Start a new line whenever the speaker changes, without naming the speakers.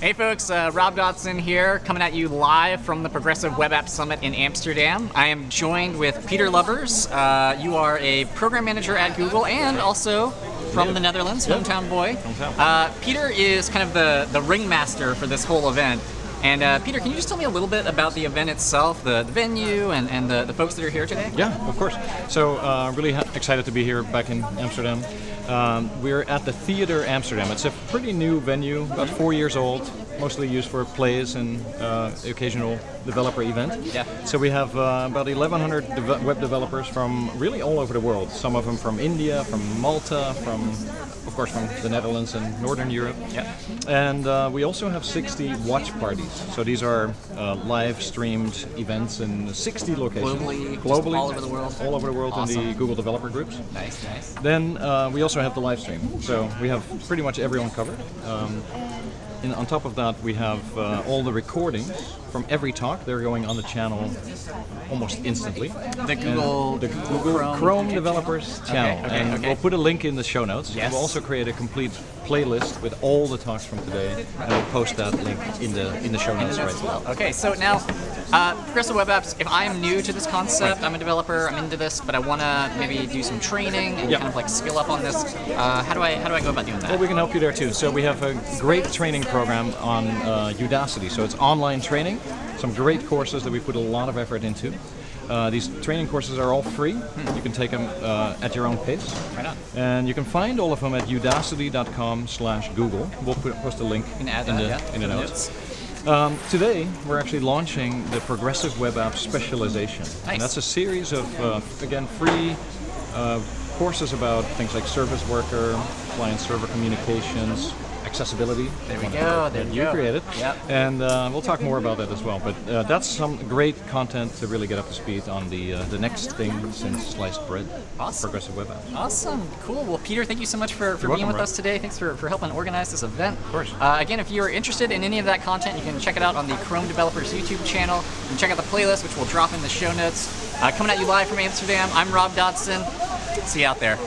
Hey folks, uh, Rob Dodson here, coming at you live from the Progressive Web App Summit in Amsterdam. I am joined with Peter Lubbers. Uh, you are a program manager at Google and also from the Netherlands, hometown boy. Uh, Peter is kind of the, the ringmaster for this whole event. And uh, Peter, can you just tell me a little bit about the event itself, the, the venue, and, and the, the folks that are here today?
Yeah, of course. So uh, really excited to be here back in Amsterdam. Um, we're at the Theater Amsterdam. It's a pretty new venue, about four years old, mostly used for plays and uh, occasional developer event.
Yeah.
So we have uh, about 1,100 deve- web developers from really all over the world. Some of them from India, from Malta, from of course from the Netherlands and Northern Europe.
Yeah.
And uh, we also have 60 watch parties. So these are uh, live streamed events in 60 locations.
Globally,
globally,
all over the world?
All over the world in the Google developer groups.
Nice, nice.
Then uh, we also have the live stream. So we have pretty much everyone covered. Um, and on top of that, we have uh, all the recordings from every talk. They're going on the channel almost instantly.
The Google,
The
Google
Google Chrome, developers channel,
okay,
and
okay.
we'll put a link in the show notes.
Yes.
We'll also create a complete playlist with all the talks from today, and we'll post that link in the in the show notes right now.
Okay, so now, uh, Progressive Web Apps, if I am new to this concept, I'm a developer, I'm into this, but I want to maybe do some training and
Yeah.
kind of like skill up on this, uh, how do I how do I go about doing that?
Well, we can help you there too. So we have a great training program on uh, Udacity. So it's online training, some great courses that we put a lot of effort into. Uh, these training courses are all free. You can take them uh, at your own pace.
Right.
And you can find all of them at udacity.com slash Google. We'll put, post a link in, the,
yeah,
in the
the
notes. Um, today, we're actually launching the Progressive Web App Specialization.
Nice.
And that's a series of, uh, again, free uh, courses about things like service worker, client-server communications, accessibility.
There we go, there
that
you
you
go.
created.
Yep.
And uh, we'll talk more about that as well. But uh, that's some great content to really get up to speed on the uh, the next thing since sliced bread.
Awesome.
Progressive Web App.
Awesome, cool. Well, Peter, thank you so much for, for
You're
being
welcome,
with
Rob.
us today. Thanks for, for helping organize this event. Of
course.
Uh, again, if you're interested in any of that content, you can check it out on the Chrome Developers YouTube channel. You can check out the playlist, which we'll drop in the show notes. Uh, coming at you live from Amsterdam, I'm Rob Dodson. See you out there.